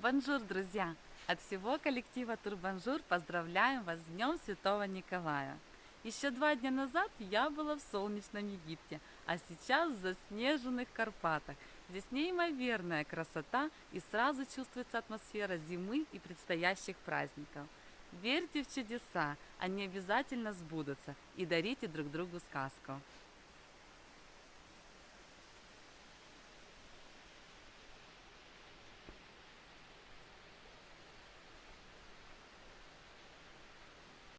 Bonjour, друзья! От всего коллектива Турбонжур поздравляем вас с Днем Святого Николая! Еще два дня назад я была в солнечном Египте, а сейчас в заснеженных Карпатах. Здесь неимоверная красота и сразу чувствуется атмосфера зимы и предстоящих праздников. Верьте в чудеса, они обязательно сбудутся и дарите друг другу сказку.